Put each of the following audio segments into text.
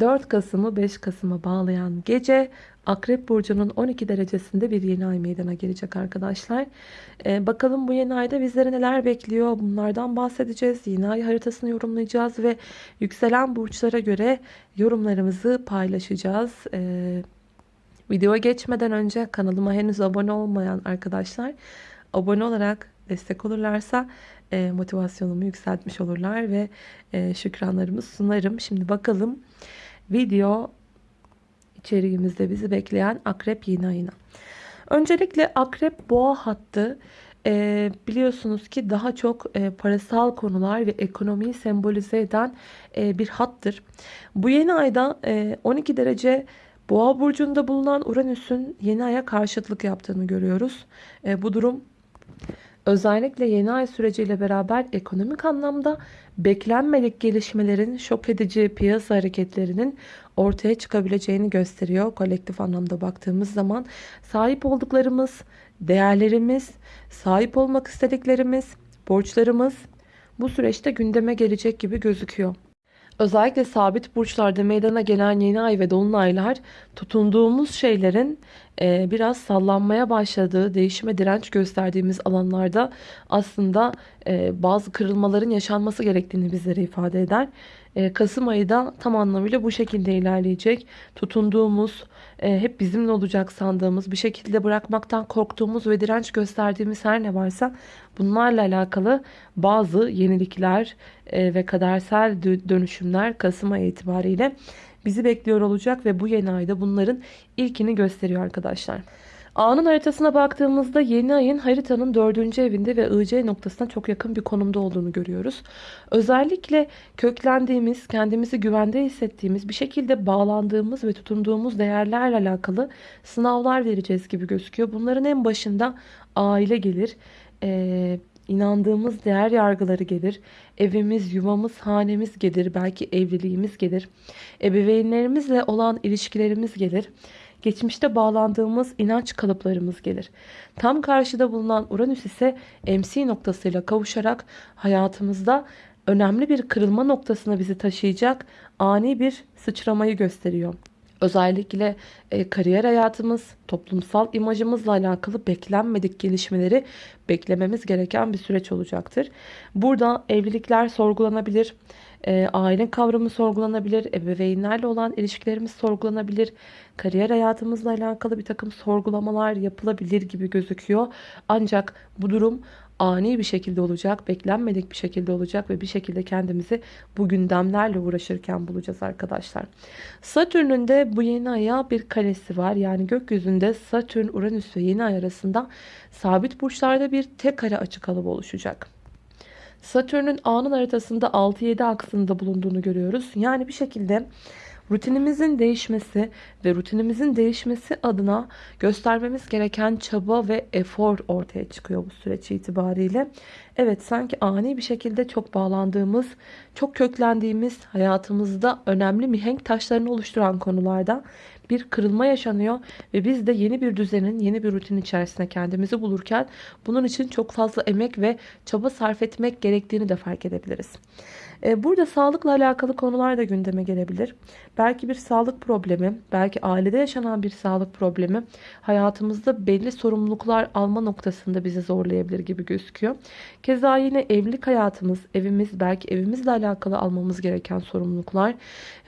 4 Kasım'ı 5 Kasım'a bağlayan gece Akrep Burcu'nun 12 derecesinde bir yeni ay meydana gelecek arkadaşlar. Ee, bakalım bu yeni ayda bizleri neler bekliyor bunlardan bahsedeceğiz. Yeni ay haritasını yorumlayacağız ve yükselen burçlara göre yorumlarımızı paylaşacağız. Ee, videoya geçmeden önce kanalıma henüz abone olmayan arkadaşlar abone olarak destek olurlarsa e, motivasyonumu yükseltmiş olurlar ve e, şükranlarımı sunarım. Şimdi bakalım video içeriğimizde bizi bekleyen akrep yeni ayına. Öncelikle akrep boğa hattı e, biliyorsunuz ki daha çok e, parasal konular ve ekonomiyi sembolize eden e, bir hattır. Bu yeni ayda e, 12 derece boğa burcunda bulunan Uranüs'ün yeni aya karşıtlık yaptığını görüyoruz. E, bu durum Özellikle yeni ay süreciyle beraber ekonomik anlamda beklenmedik gelişmelerin şok edici piyasa hareketlerinin ortaya çıkabileceğini gösteriyor. Kolektif anlamda baktığımız zaman sahip olduklarımız, değerlerimiz, sahip olmak istediklerimiz, borçlarımız bu süreçte gündeme gelecek gibi gözüküyor. Özellikle sabit burçlarda meydana gelen yeni ay ve dolunaylar tutunduğumuz şeylerin e, biraz sallanmaya başladığı, değişime direnç gösterdiğimiz alanlarda aslında e, bazı kırılmaların yaşanması gerektiğini bizlere ifade eder. E, Kasım ayı da tam anlamıyla bu şekilde ilerleyecek. Tutunduğumuz, hep bizimle olacak sandığımız, bir şekilde bırakmaktan korktuğumuz ve direnç gösterdiğimiz her ne varsa bunlarla alakalı bazı yenilikler ve kadersel dönüşümler Kasım ayı itibariyle bizi bekliyor olacak ve bu yeni ayda bunların ilkini gösteriyor arkadaşlar. A'nın haritasına baktığımızda yeni ayın haritanın dördüncü evinde ve IC noktasına çok yakın bir konumda olduğunu görüyoruz. Özellikle köklendiğimiz, kendimizi güvende hissettiğimiz, bir şekilde bağlandığımız ve tutunduğumuz değerlerle alakalı sınavlar vereceğiz gibi gözüküyor. Bunların en başında aile gelir. Ee, inandığımız değer yargıları gelir. Evimiz, yuvamız, hanemiz gelir. Belki evliliğimiz gelir. Ebeveynlerimizle olan ilişkilerimiz gelir. Geçmişte bağlandığımız inanç kalıplarımız gelir. Tam karşıda bulunan Uranüs ise MC noktasıyla kavuşarak hayatımızda önemli bir kırılma noktasına bizi taşıyacak ani bir sıçramayı gösteriyor. Özellikle e, kariyer hayatımız, toplumsal imajımızla alakalı beklenmedik gelişmeleri beklememiz gereken bir süreç olacaktır. Burada evlilikler sorgulanabilir, e, aile kavramı sorgulanabilir, ebeveynlerle olan ilişkilerimiz sorgulanabilir, kariyer hayatımızla alakalı bir takım sorgulamalar yapılabilir gibi gözüküyor. Ancak bu durum ani bir şekilde olacak, beklenmedik bir şekilde olacak ve bir şekilde kendimizi bu gündemlerle uğraşırken bulacağız arkadaşlar. Satürn'ün de bu yeni aya bir karesi var. Yani gökyüzünde Satürn, Uranüs ve yeni ay arasında sabit burçlarda bir tek kare açık alıp oluşacak. Satürn'ün anın haritasında 6-7 aksında bulunduğunu görüyoruz. Yani bir şekilde rutinimizin değişmesi ve rutinimizin değişmesi adına göstermemiz gereken çaba ve efor ortaya çıkıyor bu süreç itibariyle. Evet sanki ani bir şekilde çok bağlandığımız, çok köklendiğimiz hayatımızda önemli mihenk taşlarını oluşturan konularda bir kırılma yaşanıyor ve biz de yeni bir düzenin, yeni bir rutin içerisinde kendimizi bulurken bunun için çok fazla emek ve çaba sarf etmek gerektiğini de fark edebiliriz. E, burada sağlıkla alakalı konular da gündeme gelebilir. Belki bir sağlık problemi, belki ailede yaşanan bir sağlık problemi hayatımızda belli sorumluluklar alma noktasında bizi zorlayabilir gibi gözüküyor. Keza yine evlilik hayatımız, evimiz, belki evimizle alakalı almamız gereken sorumluluklar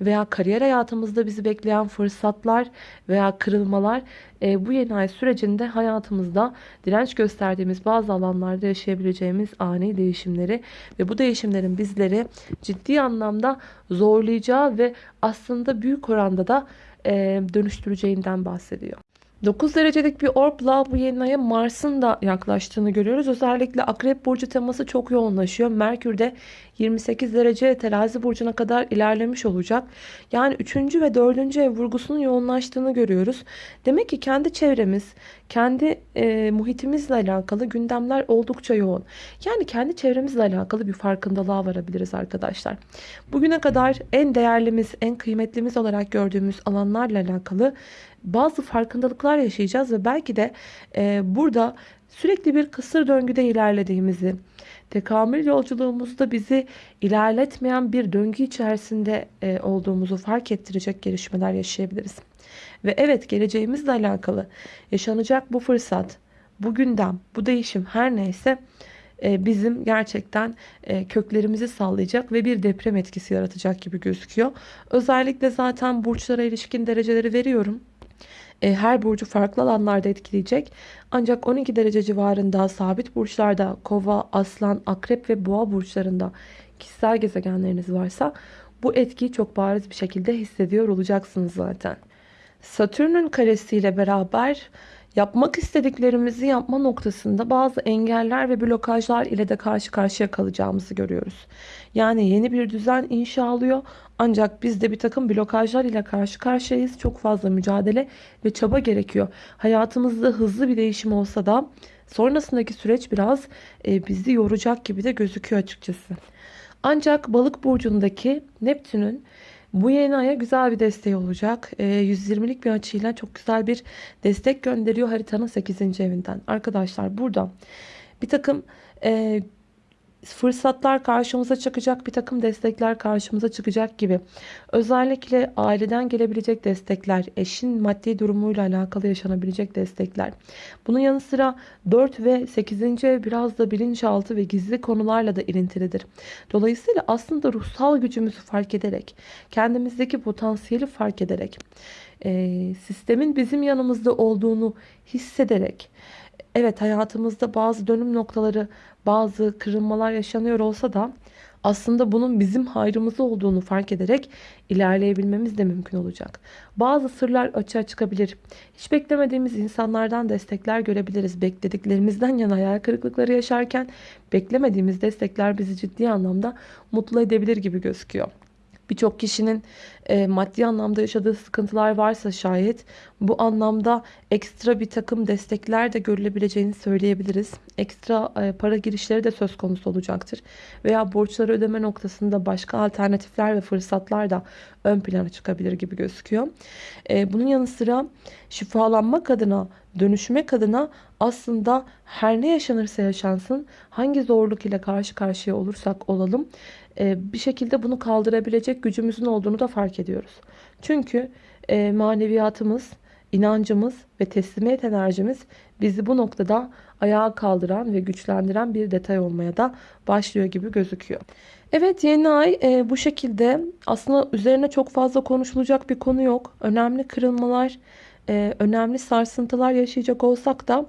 veya kariyer hayatımızda bizi bekleyen fırsatlar veya kırılmalar e, bu yeni ay sürecinde hayatımızda direnç gösterdiğimiz bazı alanlarda yaşayabileceğimiz ani değişimleri ve bu değişimlerin bizleri ciddi anlamda zorlayacağı ve aslında büyük oranda da dönüştüreceğinden bahsediyor. 9 derecelik bir orbla bu yeni aya Mars'ın da yaklaştığını görüyoruz. Özellikle Akrep Burcu teması çok yoğunlaşıyor. Merkür de 28 derece terazi burcuna kadar ilerlemiş olacak. Yani 3. ve 4. ev vurgusunun yoğunlaştığını görüyoruz. Demek ki kendi çevremiz, kendi e, muhitimizle alakalı gündemler oldukça yoğun. Yani kendi çevremizle alakalı bir farkındalığa varabiliriz arkadaşlar. Bugüne kadar en değerlimiz, en kıymetlimiz olarak gördüğümüz alanlarla alakalı bazı farkındalıklar yaşayacağız ve belki de e, burada sürekli bir kısır döngüde ilerlediğimizi, tekamül yolculuğumuzda bizi ilerletmeyen bir döngü içerisinde e, olduğumuzu fark ettirecek gelişmeler yaşayabiliriz. Ve evet geleceğimizle alakalı yaşanacak bu fırsat, bu gündem, bu değişim her neyse e, bizim gerçekten e, köklerimizi sallayacak ve bir deprem etkisi yaratacak gibi gözüküyor. Özellikle zaten burçlara ilişkin dereceleri veriyorum. E, her burcu farklı alanlarda etkileyecek. Ancak 12 derece civarında sabit burçlarda kova, aslan, akrep ve boğa burçlarında kişisel gezegenleriniz varsa bu etkiyi çok bariz bir şekilde hissediyor olacaksınız zaten. Satürn'ün karesiyle beraber yapmak istediklerimizi yapma noktasında bazı engeller ve blokajlar ile de karşı karşıya kalacağımızı görüyoruz. Yani yeni bir düzen inşa alıyor ancak biz de bir takım blokajlar ile karşı karşıyayız. Çok fazla mücadele ve çaba gerekiyor. Hayatımızda hızlı bir değişim olsa da sonrasındaki süreç biraz e, bizi yoracak gibi de gözüküyor açıkçası. Ancak balık burcundaki Neptün'ün bu yeni aya güzel bir desteği olacak. E, 120'lik bir açıyla çok güzel bir destek gönderiyor haritanın 8. evinden. Arkadaşlar burada bir takım e, fırsatlar karşımıza çıkacak, bir takım destekler karşımıza çıkacak gibi. Özellikle aileden gelebilecek destekler, eşin maddi durumuyla alakalı yaşanabilecek destekler. Bunun yanı sıra 4 ve 8. ev biraz da bilinçaltı ve gizli konularla da ilintilidir. Dolayısıyla aslında ruhsal gücümüzü fark ederek, kendimizdeki potansiyeli fark ederek, sistemin bizim yanımızda olduğunu hissederek, evet hayatımızda bazı dönüm noktaları, bazı kırılmalar yaşanıyor olsa da aslında bunun bizim hayrımıza olduğunu fark ederek ilerleyebilmemiz de mümkün olacak. Bazı sırlar açığa çıkabilir. Hiç beklemediğimiz insanlardan destekler görebiliriz. Beklediklerimizden yana hayal kırıklıkları yaşarken beklemediğimiz destekler bizi ciddi anlamda mutlu edebilir gibi gözüküyor. Birçok kişinin e, maddi anlamda yaşadığı sıkıntılar varsa şayet bu anlamda ekstra bir takım destekler de görülebileceğini söyleyebiliriz. Ekstra e, para girişleri de söz konusu olacaktır. Veya borçları ödeme noktasında başka alternatifler ve fırsatlar da ön plana çıkabilir gibi gözüküyor. E, bunun yanı sıra şifalanmak adına, dönüşmek adına aslında her ne yaşanırsa yaşansın, hangi zorluk ile karşı karşıya olursak olalım bir şekilde bunu kaldırabilecek gücümüzün olduğunu da fark ediyoruz. Çünkü e, maneviyatımız, inancımız ve teslimiyet enerjimiz bizi bu noktada ayağa kaldıran ve güçlendiren bir detay olmaya da başlıyor gibi gözüküyor. Evet yeni ay e, bu şekilde aslında üzerine çok fazla konuşulacak bir konu yok. Önemli kırılmalar, e, önemli sarsıntılar yaşayacak olsak da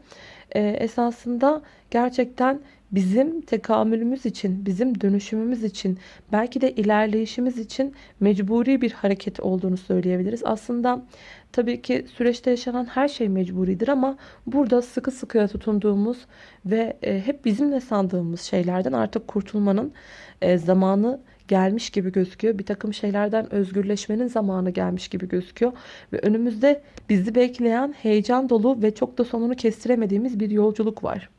e, esasında gerçekten bizim tekamülümüz için, bizim dönüşümümüz için, belki de ilerleyişimiz için mecburi bir hareket olduğunu söyleyebiliriz. Aslında tabii ki süreçte yaşanan her şey mecburidir ama burada sıkı sıkıya tutunduğumuz ve e, hep bizimle sandığımız şeylerden artık kurtulmanın e, zamanı gelmiş gibi gözüküyor. Bir takım şeylerden özgürleşmenin zamanı gelmiş gibi gözüküyor. Ve önümüzde bizi bekleyen heyecan dolu ve çok da sonunu kestiremediğimiz bir yolculuk var.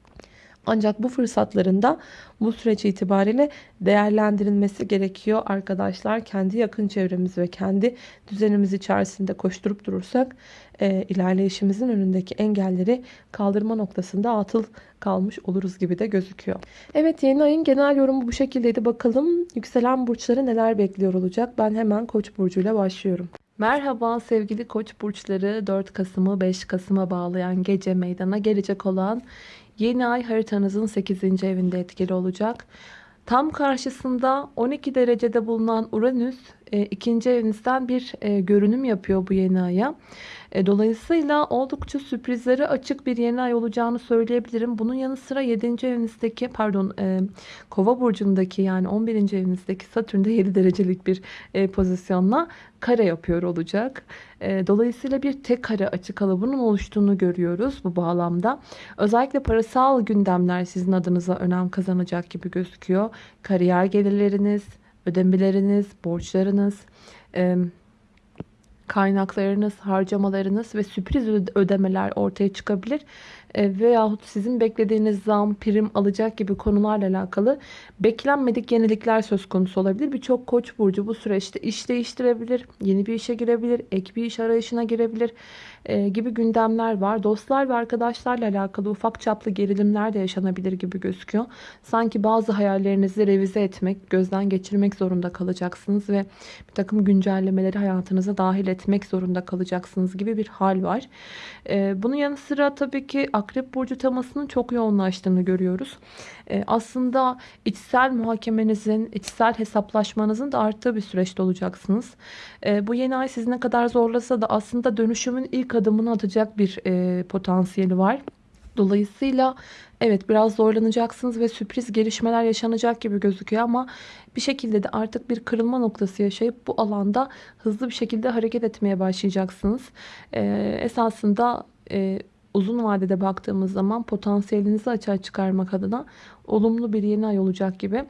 Ancak bu fırsatların da bu süreç itibariyle değerlendirilmesi gerekiyor arkadaşlar. Kendi yakın çevremiz ve kendi düzenimiz içerisinde koşturup durursak e, ilerleyişimizin önündeki engelleri kaldırma noktasında atıl kalmış oluruz gibi de gözüküyor. Evet yeni ayın genel yorumu bu şekildeydi. Bakalım yükselen burçları neler bekliyor olacak. Ben hemen koç burcuyla başlıyorum. Merhaba sevgili koç burçları 4 Kasım'ı 5 Kasım'a bağlayan gece meydana gelecek olan Yeni ay haritanızın 8. evinde etkili olacak. Tam karşısında 12 derecede bulunan Uranüs e, ikinci evinizden bir e, görünüm yapıyor bu yeni aya. E, dolayısıyla oldukça sürprizlere açık bir yeni ay olacağını söyleyebilirim. Bunun yanı sıra 7. evinizdeki pardon e, kova burcundaki yani 11. evinizdeki Satürn'de 7 derecelik bir e, pozisyonla kare yapıyor olacak. Dolayısıyla bir tek kare açık kalıbının oluştuğunu görüyoruz bu bağlamda. Özellikle parasal gündemler sizin adınıza önem kazanacak gibi gözüküyor. Kariyer gelirleriniz, ödemeleriniz, borçlarınız, kaynaklarınız, harcamalarınız ve sürpriz ödemeler ortaya çıkabilir. e, veyahut sizin beklediğiniz zam, prim alacak gibi konularla alakalı beklenmedik yenilikler söz konusu olabilir. Birçok koç burcu bu süreçte iş değiştirebilir, yeni bir işe girebilir, ek bir iş arayışına girebilir e, gibi gündemler var. Dostlar ve arkadaşlarla alakalı ufak çaplı gerilimler de yaşanabilir gibi gözüküyor. Sanki bazı hayallerinizi revize etmek, gözden geçirmek zorunda kalacaksınız ve bir takım güncellemeleri hayatınıza dahil etmek zorunda kalacaksınız gibi bir hal var. E, bunun yanı sıra tabii ki Akrep Burcu temasının çok yoğunlaştığını görüyoruz. E, aslında içsel muhakemenizin, içsel hesaplaşmanızın da arttığı bir süreçte olacaksınız. Bu yeni ay sizi ne kadar zorlasa da aslında dönüşümün ilk adımını atacak bir e, potansiyeli var. Dolayısıyla evet biraz zorlanacaksınız ve sürpriz gelişmeler yaşanacak gibi gözüküyor ama bir şekilde de artık bir kırılma noktası yaşayıp bu alanda hızlı bir şekilde hareket etmeye başlayacaksınız. Ee, esasında e, uzun vadede baktığımız zaman potansiyelinizi açığa çıkarmak adına olumlu bir yeni ay olacak gibi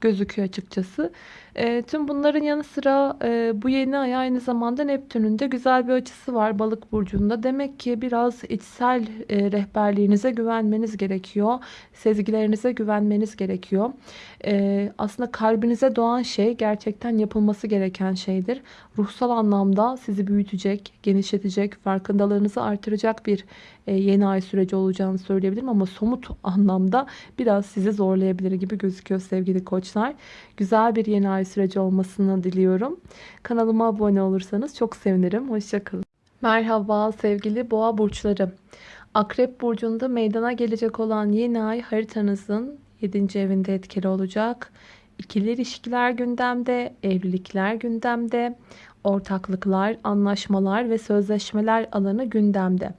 gözüküyor açıkçası. E, tüm bunların yanı sıra e, bu yeni ay aynı zamanda Neptün'ün de güzel bir açısı var balık burcunda. Demek ki biraz içsel e, rehberliğinize güvenmeniz gerekiyor. Sezgilerinize güvenmeniz gerekiyor. E, aslında kalbinize doğan şey gerçekten yapılması gereken şeydir. Ruhsal anlamda sizi büyütecek, genişletecek, farkındalığınızı artıracak bir e, yeni ay süreci olacağını söyleyebilirim. Ama somut anlamda biraz sizi zorlayabilir gibi gözüküyor sevgili koçlar. Güzel bir yeni ay süreci olmasını diliyorum. Kanalıma abone olursanız çok sevinirim. Hoşçakalın. Merhaba sevgili boğa burçları. Akrep burcunda meydana gelecek olan yeni ay haritanızın 7. evinde etkili olacak. İkili ilişkiler gündemde, evlilikler gündemde, ortaklıklar, anlaşmalar ve sözleşmeler alanı gündemde.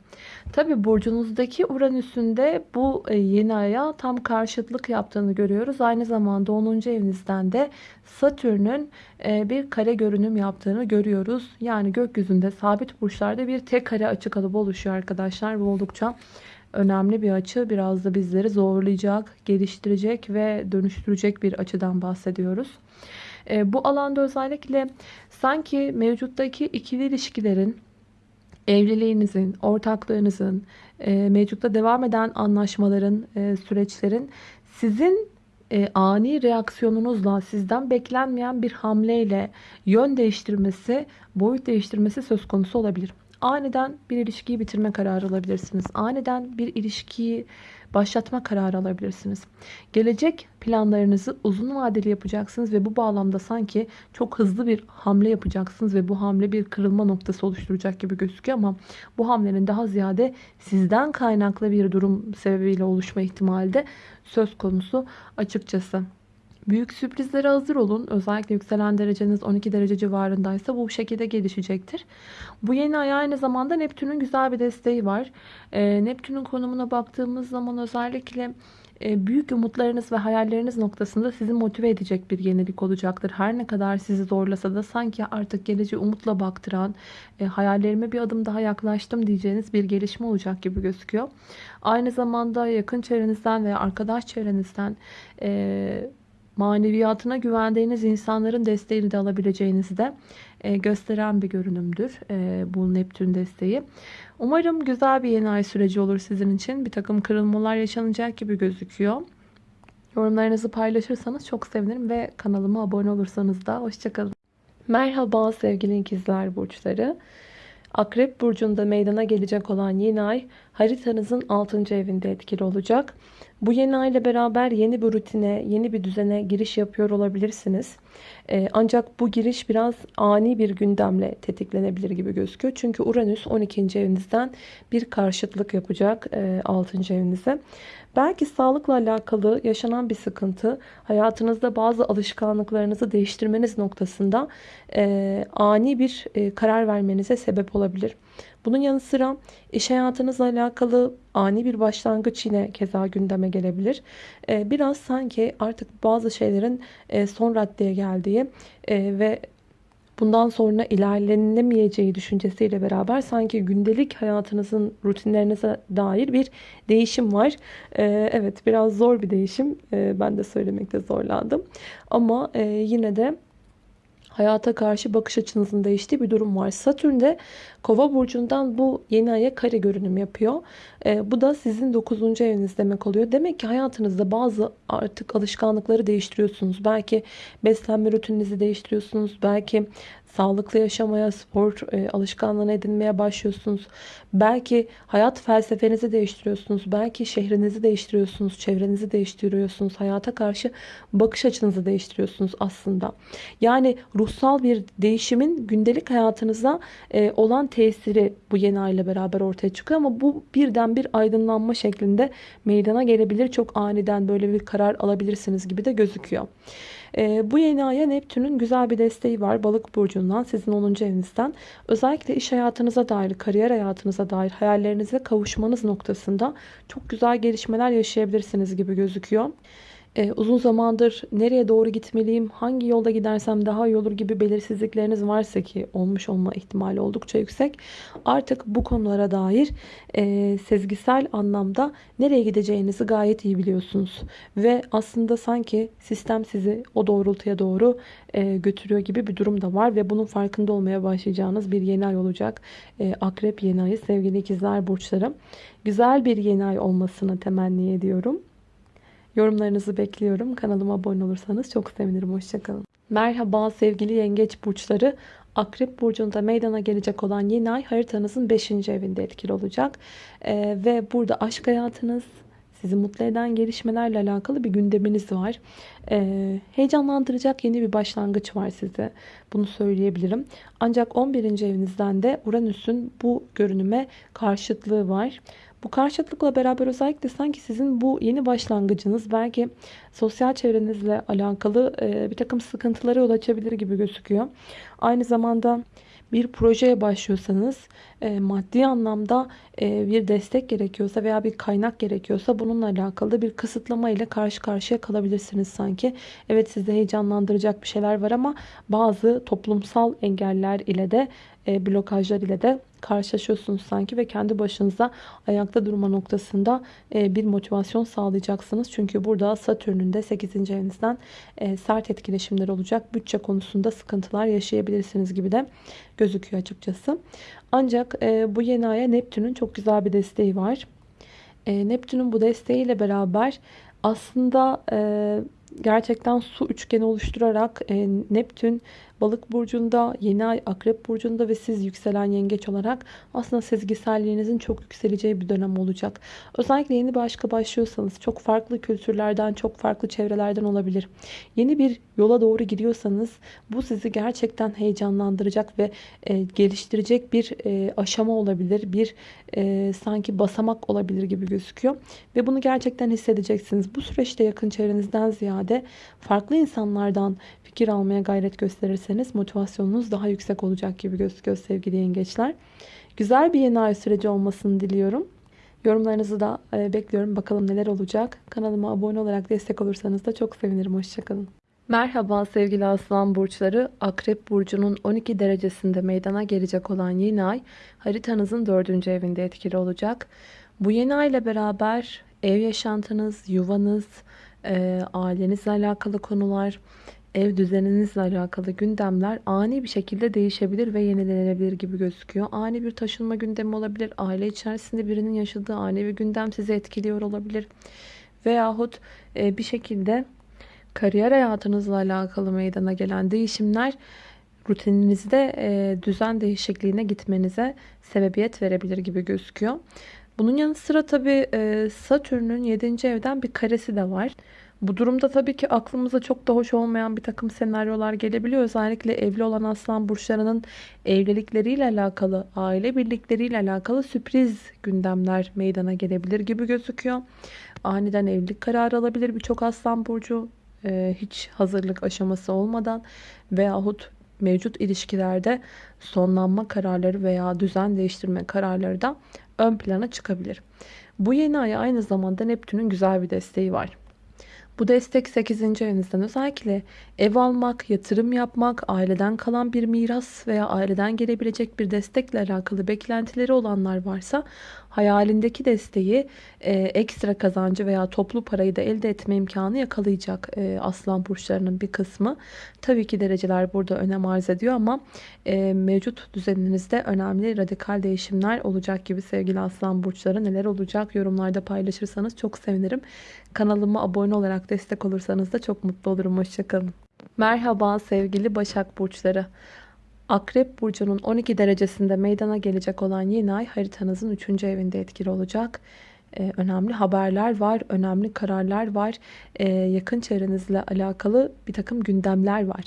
Tabi burcunuzdaki Uranüs'ün de bu e, yeni aya tam karşıtlık yaptığını görüyoruz. Aynı zamanda 10. evinizden de Satürn'ün e, bir kare görünüm yaptığını görüyoruz. Yani gökyüzünde sabit burçlarda bir tek kare açık alıp oluşuyor arkadaşlar. Bu oldukça önemli bir açı. Biraz da bizleri zorlayacak, geliştirecek ve dönüştürecek bir açıdan bahsediyoruz. E, bu alanda özellikle sanki mevcuttaki ikili ilişkilerin evliliğinizin, ortaklığınızın, e, mevcutta devam eden anlaşmaların, e, süreçlerin sizin e, ani reaksiyonunuzla, sizden beklenmeyen bir hamleyle yön değiştirmesi, boyut değiştirmesi söz konusu olabilir. Aniden bir ilişkiyi bitirme kararı alabilirsiniz. Aniden bir ilişkiyi başlatma kararı alabilirsiniz. Gelecek planlarınızı uzun vadeli yapacaksınız ve bu bağlamda sanki çok hızlı bir hamle yapacaksınız ve bu hamle bir kırılma noktası oluşturacak gibi gözüküyor ama bu hamlenin daha ziyade sizden kaynaklı bir durum sebebiyle oluşma ihtimali de söz konusu açıkçası. Büyük sürprizlere hazır olun. Özellikle yükselen dereceniz 12 derece civarındaysa bu şekilde gelişecektir. Bu yeni ay aynı zamanda Neptün'ün güzel bir desteği var. Ee, Neptün'ün konumuna baktığımız zaman özellikle e, büyük umutlarınız ve hayalleriniz noktasında sizi motive edecek bir yenilik olacaktır. Her ne kadar sizi zorlasa da sanki artık geleceğe umutla baktıran, e, hayallerime bir adım daha yaklaştım diyeceğiniz bir gelişme olacak gibi gözüküyor. Aynı zamanda yakın çevrenizden veya arkadaş çevrenizden e, maneviyatına güvendiğiniz insanların desteğini de alabileceğinizi de e, gösteren bir görünümdür e, bu Neptün desteği. Umarım güzel bir yeni ay süreci olur sizin için. Bir takım kırılmalar yaşanacak gibi gözüküyor. Yorumlarınızı paylaşırsanız çok sevinirim ve kanalıma abone olursanız da hoşçakalın. Merhaba sevgili ikizler burçları. Akrep burcunda meydana gelecek olan yeni ay haritanızın 6. evinde etkili olacak. Bu yeni ay beraber yeni bir rutine, yeni bir düzene giriş yapıyor olabilirsiniz. Ee, ancak bu giriş biraz ani bir gündemle tetiklenebilir gibi gözüküyor. Çünkü Uranüs 12. evinizden bir karşıtlık yapacak 6. E, evinize. Belki sağlıkla alakalı yaşanan bir sıkıntı hayatınızda bazı alışkanlıklarınızı değiştirmeniz noktasında e, ani bir e, karar vermenize sebep olabilir. Bunun yanı sıra iş hayatınızla alakalı ani bir başlangıç yine keza gündeme gelebilir. E, biraz sanki artık bazı şeylerin son raddeye geldiği e, ve bundan sonra ilerlenemeyeceği düşüncesiyle beraber sanki gündelik hayatınızın rutinlerinize dair bir değişim var. Ee, evet biraz zor bir değişim. Ee, ben de söylemekte zorlandım. Ama e, yine de hayata karşı bakış açınızın değiştiği bir durum var. Satürn de Kova burcundan bu yeni aya kare görünüm yapıyor. E, bu da sizin 9. eviniz demek oluyor. Demek ki hayatınızda bazı artık alışkanlıkları değiştiriyorsunuz. Belki beslenme rutininizi değiştiriyorsunuz. Belki sağlıklı yaşamaya, spor e, alışkanlığını edinmeye başlıyorsunuz. Belki hayat felsefenizi değiştiriyorsunuz. Belki şehrinizi değiştiriyorsunuz, çevrenizi değiştiriyorsunuz. Hayata karşı bakış açınızı değiştiriyorsunuz aslında. Yani ruhsal bir değişimin gündelik hayatınıza e, olan tesiri bu yeni ay ile beraber ortaya çıkıyor ama bu birden bir aydınlanma şeklinde meydana gelebilir. Çok aniden böyle bir karar alabilirsiniz gibi de gözüküyor. E, bu yeni aya Neptün'ün güzel bir desteği var. Balık burcundan, sizin 10. evinizden. Özellikle iş hayatınıza dair, kariyer hayatınıza dair hayallerinize kavuşmanız noktasında çok güzel gelişmeler yaşayabilirsiniz gibi gözüküyor e, uzun zamandır nereye doğru gitmeliyim, hangi yolda gidersem daha iyi olur gibi belirsizlikleriniz varsa ki olmuş olma ihtimali oldukça yüksek. Artık bu konulara dair e, sezgisel anlamda nereye gideceğinizi gayet iyi biliyorsunuz. Ve aslında sanki sistem sizi o doğrultuya doğru e, götürüyor gibi bir durum da var. Ve bunun farkında olmaya başlayacağınız bir yeni ay olacak. E, Akrep yeni ayı sevgili ikizler burçlarım. Güzel bir yeni ay olmasını temenni ediyorum. Yorumlarınızı bekliyorum. Kanalıma abone olursanız çok sevinirim. Hoşçakalın. Merhaba sevgili yengeç burçları. Akrep burcunda meydana gelecek olan yeni ay haritanızın 5. evinde etkili olacak. Ee, ve burada aşk hayatınız, sizi mutlu eden gelişmelerle alakalı bir gündeminiz var. Ee, heyecanlandıracak yeni bir başlangıç var size. Bunu söyleyebilirim. Ancak 11. evinizden de Uranüs'ün bu görünüme karşıtlığı var. Bu karşıtlıkla beraber özellikle sanki sizin bu yeni başlangıcınız belki sosyal çevrenizle alakalı e, bir takım sıkıntılara yol açabilir gibi gözüküyor. Aynı zamanda bir projeye başlıyorsanız e, maddi anlamda e, bir destek gerekiyorsa veya bir kaynak gerekiyorsa bununla alakalı bir kısıtlama ile karşı karşıya kalabilirsiniz sanki. Evet sizde heyecanlandıracak bir şeyler var ama bazı toplumsal engeller ile de blokajlar ile de karşılaşıyorsunuz sanki ve kendi başınıza ayakta durma noktasında e, bir motivasyon sağlayacaksınız. Çünkü burada Satürn'ün de 8. evinizden e, sert etkileşimler olacak. Bütçe konusunda sıkıntılar yaşayabilirsiniz gibi de gözüküyor açıkçası. Ancak bu yeni aya Neptün'ün çok güzel bir desteği var. Neptün'ün bu desteğiyle beraber aslında gerçekten su üçgeni oluşturarak Neptün Balık burcunda, yeni ay akrep burcunda ve siz yükselen yengeç olarak aslında sezgiselliğinizin çok yükseleceği bir dönem olacak. Özellikle yeni bir aşka başlıyorsanız çok farklı kültürlerden, çok farklı çevrelerden olabilir. Yeni bir yola doğru gidiyorsanız bu sizi gerçekten heyecanlandıracak ve e, geliştirecek bir e, aşama olabilir. Bir e, sanki basamak olabilir gibi gözüküyor. Ve bunu gerçekten hissedeceksiniz. Bu süreçte yakın çevrenizden ziyade farklı insanlardan fikir almaya gayret gösterirseniz motivasyonunuz daha yüksek olacak gibi gözüküyor sevgili yengeçler. Güzel bir yeni ay süreci olmasını diliyorum. Yorumlarınızı da e, bekliyorum. Bakalım neler olacak. Kanalıma abone olarak destek olursanız da çok sevinirim. Hoşçakalın. Merhaba sevgili aslan burçları. Akrep burcunun 12 derecesinde meydana gelecek olan yeni ay haritanızın 4. evinde etkili olacak. Bu yeni ay ile beraber ev yaşantınız, yuvanız, e, ailenizle alakalı konular, ev düzeninizle alakalı gündemler ani bir şekilde değişebilir ve yenilenebilir gibi gözüküyor. Ani bir taşınma gündemi olabilir. Aile içerisinde birinin yaşadığı ani bir gündem sizi etkiliyor olabilir. Veyahut e, bir şekilde kariyer hayatınızla alakalı meydana gelen değişimler rutininizde e, düzen değişikliğine gitmenize sebebiyet verebilir gibi gözüküyor. Bunun yanı sıra tabi e, Satürn'ün 7. evden bir karesi de var. Bu durumda tabii ki aklımıza çok da hoş olmayan bir takım senaryolar gelebiliyor. Özellikle evli olan aslan burçlarının evlilikleriyle alakalı, aile birlikleriyle alakalı sürpriz gündemler meydana gelebilir gibi gözüküyor. Aniden evlilik kararı alabilir birçok aslan burcu e, hiç hazırlık aşaması olmadan veyahut mevcut ilişkilerde sonlanma kararları veya düzen değiştirme kararları da ön plana çıkabilir. Bu yeni aya aynı zamanda Neptün'ün güzel bir desteği var. Bu destek 8. evinizden özellikle ev almak, yatırım yapmak, aileden kalan bir miras veya aileden gelebilecek bir destekle alakalı beklentileri olanlar varsa hayalindeki desteği, e, ekstra kazancı veya toplu parayı da elde etme imkanı yakalayacak e, aslan burçlarının bir kısmı. Tabii ki dereceler burada önem arz ediyor ama e, mevcut düzeninizde önemli radikal değişimler olacak gibi sevgili aslan burçları. Neler olacak yorumlarda paylaşırsanız çok sevinirim. Kanalıma abone olarak destek olursanız da çok mutlu olurum. Hoşçakalın. Merhaba sevgili Başak Burçları. Akrep Burcu'nun 12 derecesinde meydana gelecek olan yeni ay haritanızın 3. evinde etkili olacak. Ee, önemli haberler var, önemli kararlar var, ee, yakın çevrenizle alakalı bir takım gündemler var.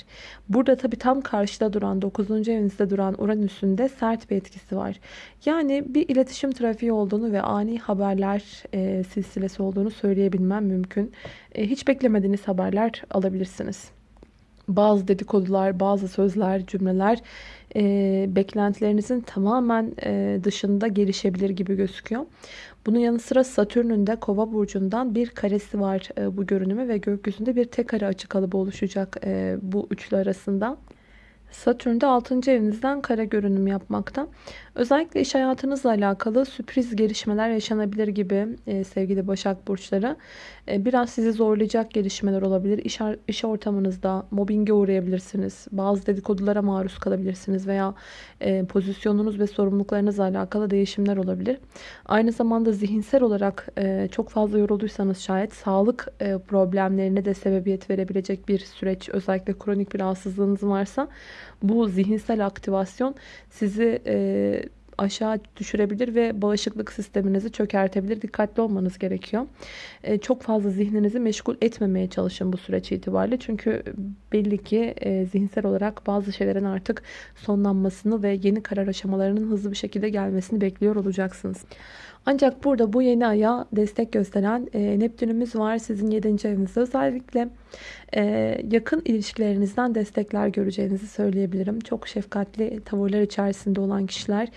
Burada tabii tam karşıda duran, 9. evinizde duran Uranüs'ün de sert bir etkisi var. Yani bir iletişim trafiği olduğunu ve ani haberler e, silsilesi olduğunu söyleyebilmem mümkün. E, hiç beklemediğiniz haberler alabilirsiniz bazı dedikodular, bazı sözler, cümleler e, beklentilerinizin tamamen e, dışında gelişebilir gibi gözüküyor. Bunun yanı sıra Satürn'ün de Kova burcundan bir karesi var e, bu görünümü ve gökyüzünde bir tek kare açı kalıbı oluşacak e, bu üçlü arasında. Satürn de 6. evinizden kare görünüm yapmakta. Özellikle iş hayatınızla alakalı sürpriz gelişmeler yaşanabilir gibi e, sevgili Başak Burçları. E, biraz sizi zorlayacak gelişmeler olabilir. İş, iş ortamınızda mobbinge uğrayabilirsiniz. Bazı dedikodulara maruz kalabilirsiniz veya e, pozisyonunuz ve sorumluluklarınızla alakalı değişimler olabilir. Aynı zamanda zihinsel olarak e, çok fazla yorulduysanız şayet sağlık e, problemlerine de sebebiyet verebilecek bir süreç. Özellikle kronik bir rahatsızlığınız varsa bu zihinsel aktivasyon sizi e, aşağı düşürebilir ve bağışıklık sisteminizi çökertebilir. Dikkatli olmanız gerekiyor. E, çok fazla zihninizi meşgul etmemeye çalışın bu süreç itibariyle. Çünkü belli ki e, zihinsel olarak bazı şeylerin artık sonlanmasını ve yeni karar aşamalarının hızlı bir şekilde gelmesini bekliyor olacaksınız. Ancak burada bu yeni aya destek gösteren e, Neptünümüz var sizin 7. evinizde. Özellikle e, yakın ilişkilerinizden destekler göreceğinizi söyleyebilirim. Çok şefkatli tavırlar içerisinde olan kişiler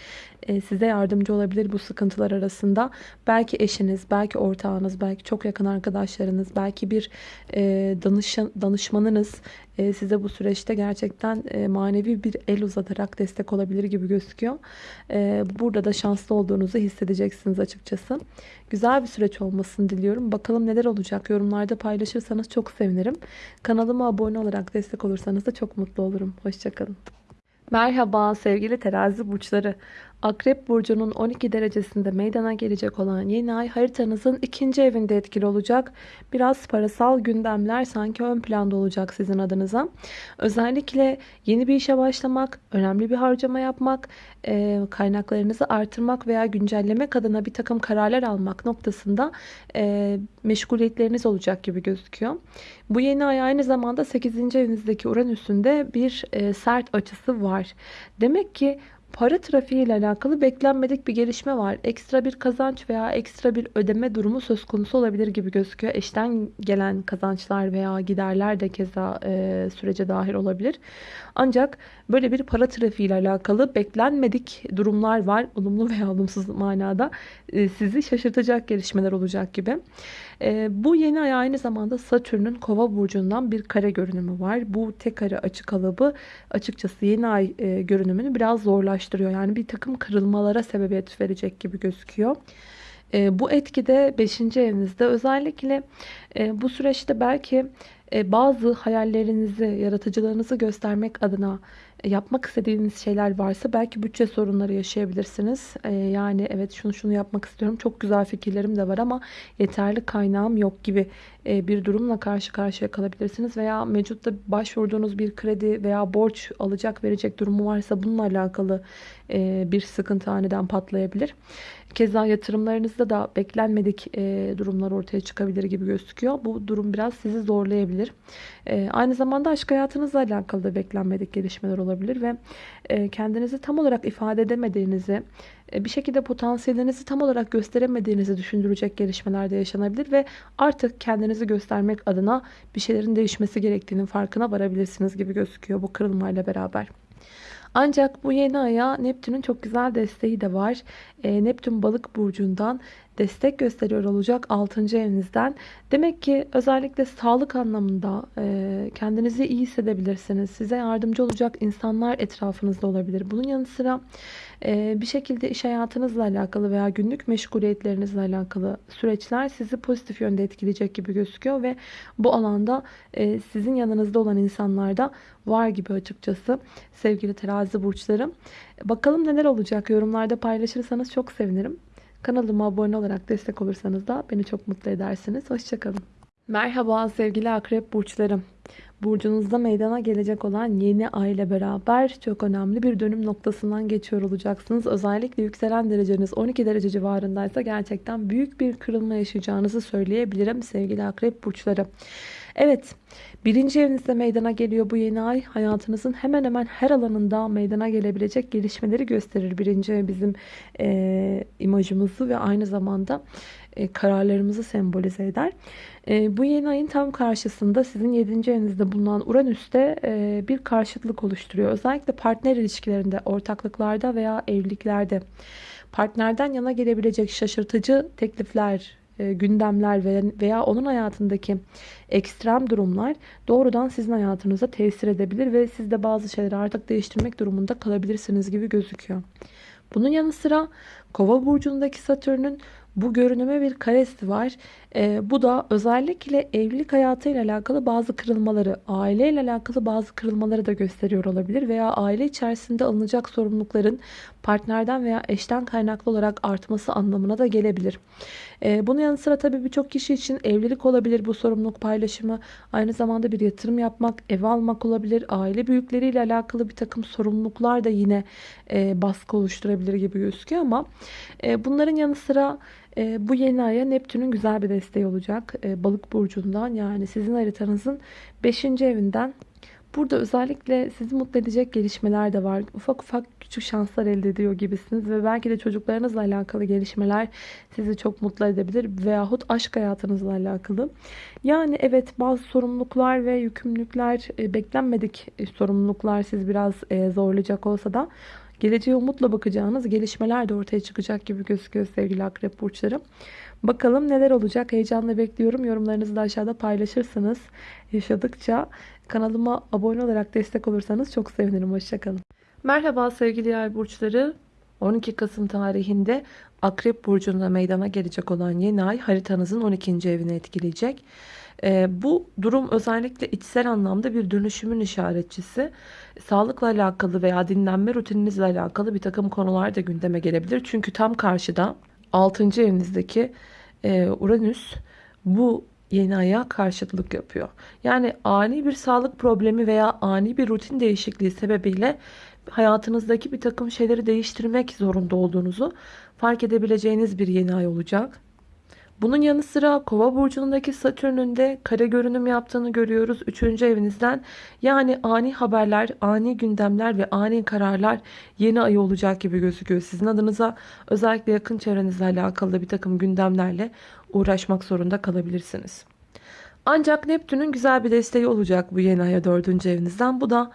e, size yardımcı olabilir bu sıkıntılar arasında. Belki eşiniz, belki ortağınız, belki çok yakın arkadaşlarınız, belki bir e, danışan, danışmanınız e, size bu süreçte gerçekten e, manevi bir el uzatarak destek olabilir gibi gözüküyor. E, burada da şanslı olduğunuzu hissedeceksiniz açıkçası. Güzel bir süreç olmasını diliyorum. Bakalım neler olacak yorumlarda paylaşırsanız çok sevinirim. Kanalıma abone olarak destek olursanız da çok mutlu olurum. Hoşçakalın. Merhaba sevgili terazi burçları. Akrep burcunun 12 derecesinde meydana gelecek olan yeni ay haritanızın ikinci evinde etkili olacak. Biraz parasal gündemler sanki ön planda olacak sizin adınıza. Özellikle yeni bir işe başlamak, önemli bir harcama yapmak, e, kaynaklarınızı artırmak veya güncellemek adına bir takım kararlar almak noktasında e, meşguliyetleriniz olacak gibi gözüküyor. Bu yeni ay aynı zamanda 8. evinizdeki Uranüs'ün de bir e, sert açısı var. Demek ki Para trafiği ile alakalı beklenmedik bir gelişme var. Ekstra bir kazanç veya ekstra bir ödeme durumu söz konusu olabilir gibi gözüküyor. Eşten gelen kazançlar veya giderler de keza e, sürece dahil olabilir. Ancak böyle bir para trafiği ile alakalı beklenmedik durumlar var. Olumlu veya olumsuz manada e, sizi şaşırtacak gelişmeler olacak gibi. E, bu yeni ay aynı zamanda Satürn'ün kova burcundan bir kare görünümü var. Bu tek kare açı kalıbı açıkçası yeni ay e, görünümünü biraz zorlaştırıyor. Yani bir takım kırılmalara sebebiyet verecek gibi gözüküyor. E, bu etkide 5. evinizde özellikle e, bu süreçte belki e, bazı hayallerinizi, yaratıcılığınızı göstermek adına yapmak istediğiniz şeyler varsa belki bütçe sorunları yaşayabilirsiniz. Ee, yani evet şunu şunu yapmak istiyorum. Çok güzel fikirlerim de var ama yeterli kaynağım yok gibi e, bir durumla karşı karşıya kalabilirsiniz. Veya mevcutta başvurduğunuz bir kredi veya borç alacak verecek durumu varsa bununla alakalı e, bir sıkıntı aniden patlayabilir. Keza yatırımlarınızda da beklenmedik e, durumlar ortaya çıkabilir gibi gözüküyor. Bu durum biraz sizi zorlayabilir. Aynı zamanda aşk hayatınızla alakalı da beklenmedik gelişmeler olabilir ve kendinizi tam olarak ifade edemediğinizi, bir şekilde potansiyelinizi tam olarak gösteremediğinizi düşündürecek gelişmeler de yaşanabilir ve artık kendinizi göstermek adına bir şeylerin değişmesi gerektiğinin farkına varabilirsiniz gibi gözüküyor bu kırılmayla beraber. Ancak bu yeni aya Neptün'ün çok güzel desteği de var. E, Neptün balık burcundan destek gösteriyor olacak 6. evinizden. Demek ki özellikle sağlık anlamında e, kendinizi iyi hissedebilirsiniz. Size yardımcı olacak insanlar etrafınızda olabilir. Bunun yanı sıra e, bir şekilde iş hayatınızla alakalı veya günlük meşguliyetlerinizle alakalı süreçler sizi pozitif yönde etkileyecek gibi gözüküyor ve bu alanda e, sizin yanınızda olan insanlar da var gibi açıkçası sevgili terazi burçlarım. Bakalım neler olacak yorumlarda paylaşırsanız çok sevinirim. Kanalıma abone olarak destek olursanız da beni çok mutlu edersiniz. Hoşçakalın. Merhaba sevgili akrep burçlarım. Burcunuzda meydana gelecek olan yeni ay ile beraber çok önemli bir dönüm noktasından geçiyor olacaksınız. Özellikle yükselen dereceniz 12 derece civarındaysa gerçekten büyük bir kırılma yaşayacağınızı söyleyebilirim sevgili akrep burçları. Evet, birinci evinizde meydana geliyor bu yeni ay. Hayatınızın hemen hemen her alanında meydana gelebilecek gelişmeleri gösterir. Birinci ev bizim e, imajımızı ve aynı zamanda e, kararlarımızı sembolize eder. E, bu yeni ayın tam karşısında sizin 7. evinizde bulunan Uranüs'te e, bir karşıtlık oluşturuyor. Özellikle partner ilişkilerinde, ortaklıklarda veya evliliklerde partnerden yana gelebilecek şaşırtıcı teklifler, gündemler veya onun hayatındaki ekstrem durumlar doğrudan sizin hayatınıza tesir edebilir ve siz de bazı şeyleri artık değiştirmek durumunda kalabilirsiniz gibi gözüküyor. Bunun yanı sıra Kova burcundaki Satürn'ün bu görünüme bir karesi var. E, bu da özellikle evlilik hayatıyla alakalı bazı kırılmaları, aileyle alakalı bazı kırılmaları da gösteriyor olabilir. Veya aile içerisinde alınacak sorumlulukların partnerden veya eşten kaynaklı olarak artması anlamına da gelebilir. E, bunun yanı sıra tabii birçok kişi için evlilik olabilir bu sorumluluk paylaşımı. Aynı zamanda bir yatırım yapmak, ev almak olabilir. Aile büyükleriyle alakalı bir takım sorumluluklar da yine e, baskı oluşturabilir gibi gözüküyor ama e, bunların yanı sıra e, bu yeni aya Neptün'ün güzel bir desteği olacak. E, balık burcundan yani sizin haritanızın 5. evinden. Burada özellikle sizi mutlu edecek gelişmeler de var. Ufak ufak küçük şanslar elde ediyor gibisiniz. Ve belki de çocuklarınızla alakalı gelişmeler sizi çok mutlu edebilir. Veyahut aşk hayatınızla alakalı. Yani evet bazı sorumluluklar ve yükümlülükler e, beklenmedik e, sorumluluklar siz biraz e, zorlayacak olsa da geleceğe umutla bakacağınız gelişmeler de ortaya çıkacak gibi gözüküyor sevgili akrep burçları. Bakalım neler olacak heyecanla bekliyorum. Yorumlarınızı da aşağıda paylaşırsınız. Yaşadıkça kanalıma abone olarak destek olursanız çok sevinirim. Hoşçakalın. Merhaba sevgili yay burçları. 12 Kasım tarihinde Akrep Burcu'nda meydana gelecek olan yeni ay haritanızın 12. evini etkileyecek. E, bu durum özellikle içsel anlamda bir dönüşümün işaretçisi. Sağlıkla alakalı veya dinlenme rutininizle alakalı bir takım konular da gündeme gelebilir. Çünkü tam karşıda 6. evinizdeki e, Uranüs bu yeni aya karşıtlık yapıyor. Yani ani bir sağlık problemi veya ani bir rutin değişikliği sebebiyle hayatınızdaki bir takım şeyleri değiştirmek zorunda olduğunuzu fark edebileceğiniz bir yeni ay olacak. Bunun yanı sıra kova burcundaki satürnün de kare görünüm yaptığını görüyoruz. Üçüncü evinizden yani ani haberler, ani gündemler ve ani kararlar yeni ay olacak gibi gözüküyor. Sizin adınıza özellikle yakın çevrenizle alakalı bir takım gündemlerle uğraşmak zorunda kalabilirsiniz. Ancak Neptün'ün güzel bir desteği olacak bu yeni aya dördüncü evinizden. Bu da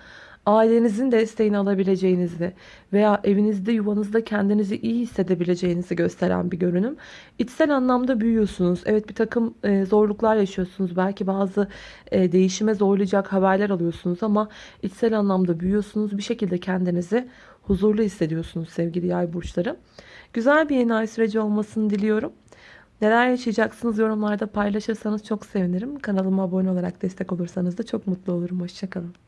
ailenizin desteğini alabileceğinizi veya evinizde yuvanızda kendinizi iyi hissedebileceğinizi gösteren bir görünüm. İçsel anlamda büyüyorsunuz. Evet bir takım e, zorluklar yaşıyorsunuz. Belki bazı e, değişime zorlayacak haberler alıyorsunuz ama içsel anlamda büyüyorsunuz. Bir şekilde kendinizi huzurlu hissediyorsunuz sevgili yay burçları. Güzel bir yeni ay süreci olmasını diliyorum. Neler yaşayacaksınız yorumlarda paylaşırsanız çok sevinirim. Kanalıma abone olarak destek olursanız da çok mutlu olurum. Hoşçakalın.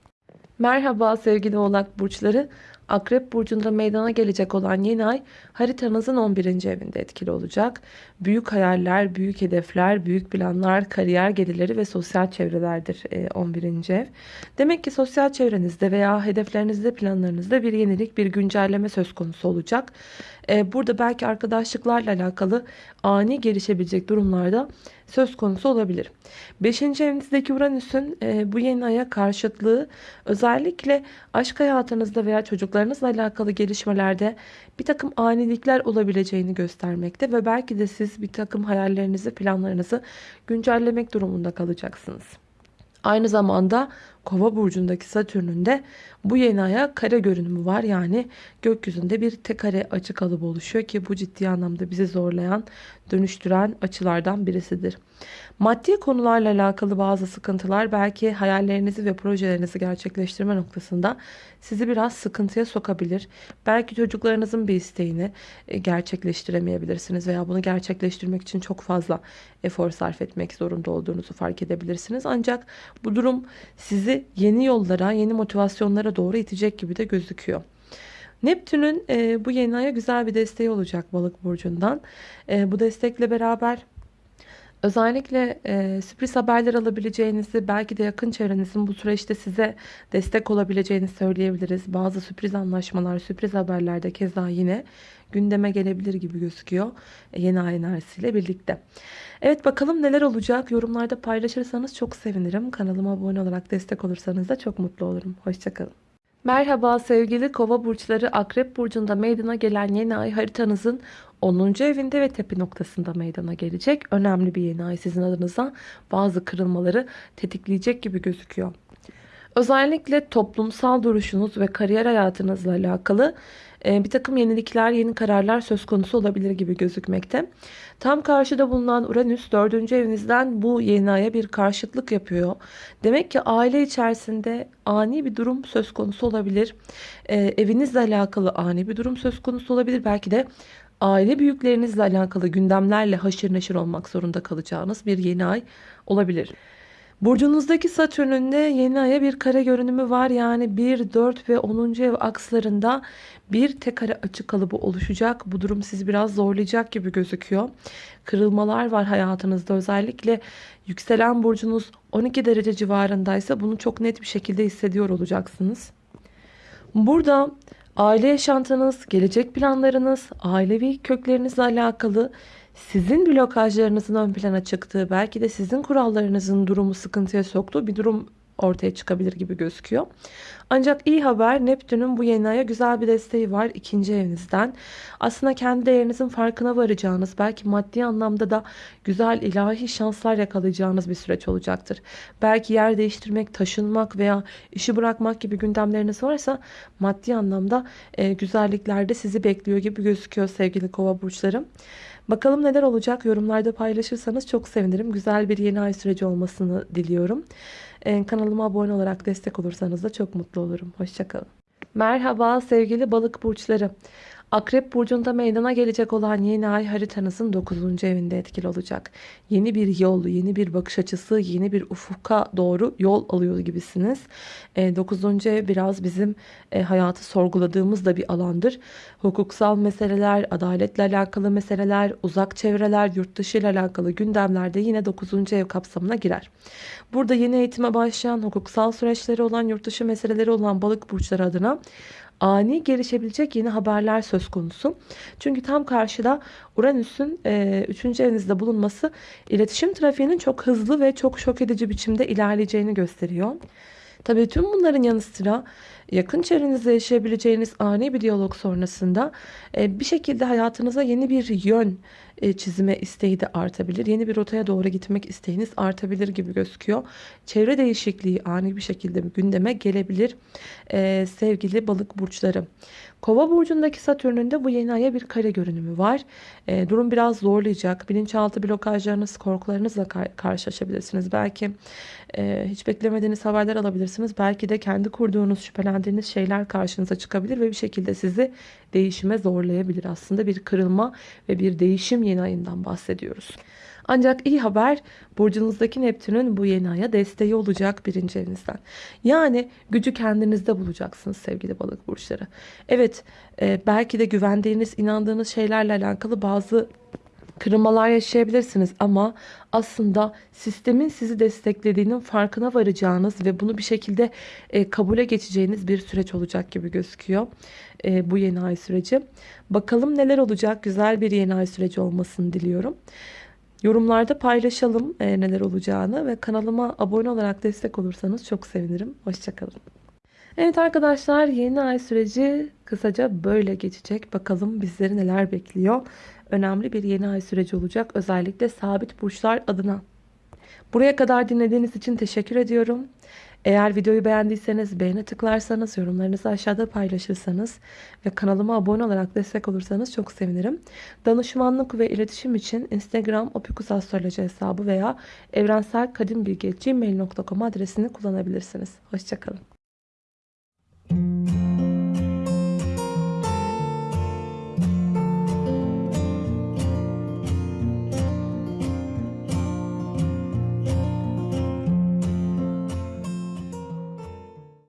Merhaba sevgili oğlak burçları. Akrep burcunda meydana gelecek olan yeni ay haritanızın 11. evinde etkili olacak. Büyük hayaller, büyük hedefler, büyük planlar, kariyer gelirleri ve sosyal çevrelerdir 11. E, ev. Demek ki sosyal çevrenizde veya hedeflerinizde, planlarınızda bir yenilik, bir güncelleme söz konusu olacak. E, burada belki arkadaşlıklarla alakalı ani gelişebilecek durumlarda söz konusu olabilir. 5. evinizdeki Uranüs'ün e, bu yeni aya karşıtlığı özellikle aşk hayatınızda veya çocuklarınızla alakalı gelişmelerde bir takım anilikler olabileceğini göstermekte ve belki de siz bir takım hayallerinizi, planlarınızı güncellemek durumunda kalacaksınız. Aynı zamanda Kova burcundaki Satürn'ün de bu yeni aya kare görünümü var. Yani gökyüzünde bir tek kare açı kalıbı oluşuyor ki bu ciddi anlamda bizi zorlayan, dönüştüren açılardan birisidir. Maddi konularla alakalı bazı sıkıntılar belki hayallerinizi ve projelerinizi gerçekleştirme noktasında sizi biraz sıkıntıya sokabilir. Belki çocuklarınızın bir isteğini e, gerçekleştiremeyebilirsiniz veya bunu gerçekleştirmek için çok fazla efor sarf etmek zorunda olduğunuzu fark edebilirsiniz. Ancak bu durum sizi yeni yollara, yeni motivasyonlara doğru itecek gibi de gözüküyor. Neptün'ün e, bu yeni aya güzel bir desteği olacak balık burcundan. E, bu destekle beraber Özellikle e, sürpriz haberler alabileceğinizi, belki de yakın çevrenizin bu süreçte size destek olabileceğini söyleyebiliriz. Bazı sürpriz anlaşmalar, sürpriz haberler de keza yine gündeme gelebilir gibi gözüküyor e, yeni ay enerjisiyle birlikte. Evet bakalım neler olacak. Yorumlarda paylaşırsanız çok sevinirim. Kanalıma abone olarak destek olursanız da çok mutlu olurum. Hoşçakalın. Merhaba sevgili kova burçları akrep burcunda meydana gelen yeni ay haritanızın 10. evinde ve tepe noktasında meydana gelecek. Önemli bir yeni ay sizin adınıza bazı kırılmaları tetikleyecek gibi gözüküyor. Özellikle toplumsal duruşunuz ve kariyer hayatınızla alakalı bir takım yenilikler, yeni kararlar söz konusu olabilir gibi gözükmekte. Tam karşıda bulunan Uranüs 4. evinizden bu yeni aya bir karşıtlık yapıyor. Demek ki aile içerisinde ani bir durum söz konusu olabilir. E, evinizle alakalı ani bir durum söz konusu olabilir. Belki de aile büyüklerinizle alakalı gündemlerle haşır neşir olmak zorunda kalacağınız bir yeni ay olabilir. Burcunuzdaki Satürn'ün de yeni aya bir kare görünümü var. Yani 1, 4 ve 10. ev akslarında bir tek kare açı kalıbı oluşacak. Bu durum sizi biraz zorlayacak gibi gözüküyor. Kırılmalar var hayatınızda. Özellikle yükselen burcunuz 12 derece civarındaysa bunu çok net bir şekilde hissediyor olacaksınız. Burada aile yaşantınız, gelecek planlarınız, ailevi köklerinizle alakalı sizin blokajlarınızın ön plana çıktığı, belki de sizin kurallarınızın durumu sıkıntıya soktuğu bir durum ortaya çıkabilir gibi gözüküyor. Ancak iyi haber Neptün'ün bu yeni aya güzel bir desteği var ikinci evinizden. Aslında kendi değerinizin farkına varacağınız belki maddi anlamda da güzel ilahi şanslar yakalayacağınız bir süreç olacaktır. Belki yer değiştirmek, taşınmak veya işi bırakmak gibi gündemleriniz varsa maddi anlamda e, güzellikler de sizi bekliyor gibi gözüküyor sevgili kova burçlarım. Bakalım neler olacak yorumlarda paylaşırsanız çok sevinirim. Güzel bir yeni ay süreci olmasını diliyorum. Ee, kanalıma abone olarak destek olursanız da çok mutlu olurum. Hoşçakalın. Merhaba sevgili balık burçları. Akrep burcunda meydana gelecek olan yeni ay haritanızın 9. evinde etkili olacak. Yeni bir yol, yeni bir bakış açısı, yeni bir ufuka doğru yol alıyor gibisiniz. E, 9. ev biraz bizim e, hayatı sorguladığımız da bir alandır. Hukuksal meseleler, adaletle alakalı meseleler, uzak çevreler, yurt dışı ile alakalı gündemlerde yine 9. ev kapsamına girer. Burada yeni eğitime başlayan, hukuksal süreçleri olan, yurt dışı meseleleri olan balık burçları adına ani gelişebilecek yeni haberler söz konusu. Çünkü tam karşıda Uranüs'ün 3. E, evinizde bulunması iletişim trafiğinin çok hızlı ve çok şok edici biçimde ilerleyeceğini gösteriyor. Tabii tüm bunların yanı sıra yakın çevrenizde yaşayabileceğiniz ani bir diyalog sonrasında e, bir şekilde hayatınıza yeni bir yön e, çizime isteği de artabilir. Yeni bir rotaya doğru gitmek isteğiniz artabilir gibi gözüküyor. Çevre değişikliği ani bir şekilde gündeme gelebilir e, sevgili balık burçları. Kova burcundaki Satürn'ün de bu yeni aya bir kare görünümü var. E, durum biraz zorlayacak. Bilinçaltı blokajlarınız, korkularınızla kar karşılaşabilirsiniz. Belki e, hiç beklemediğiniz haberler alabilirsiniz. Belki de kendi kurduğunuz, şüphelendiğiniz şeyler karşınıza çıkabilir ve bir şekilde sizi değişime zorlayabilir. Aslında bir kırılma ve bir değişim yeni ayından bahsediyoruz. Ancak iyi haber burcunuzdaki Neptün'ün bu yeni aya desteği olacak birinci evinizden. Yani gücü kendinizde bulacaksınız sevgili balık burçları. Evet e, belki de güvendiğiniz, inandığınız şeylerle alakalı bazı kırılmalar yaşayabilirsiniz ama aslında sistemin sizi desteklediğinin farkına varacağınız ve bunu bir şekilde e, kabule geçeceğiniz bir süreç olacak gibi gözüküyor e, bu yeni ay süreci. Bakalım neler olacak güzel bir yeni ay süreci olmasını diliyorum. Yorumlarda paylaşalım e, neler olacağını ve kanalıma abone olarak destek olursanız çok sevinirim. Hoşçakalın. Evet arkadaşlar yeni ay süreci kısaca böyle geçecek. Bakalım bizleri neler bekliyor. Önemli bir yeni ay süreci olacak. Özellikle sabit burçlar adına. Buraya kadar dinlediğiniz için teşekkür ediyorum. Eğer videoyu beğendiyseniz beğeni tıklarsanız, yorumlarınızı aşağıda paylaşırsanız ve kanalıma abone olarak destek olursanız çok sevinirim. Danışmanlık ve iletişim için Instagram opikusastroloji hesabı veya evrenselkadimbilgi.gmail.com adresini kullanabilirsiniz. Hoşçakalın.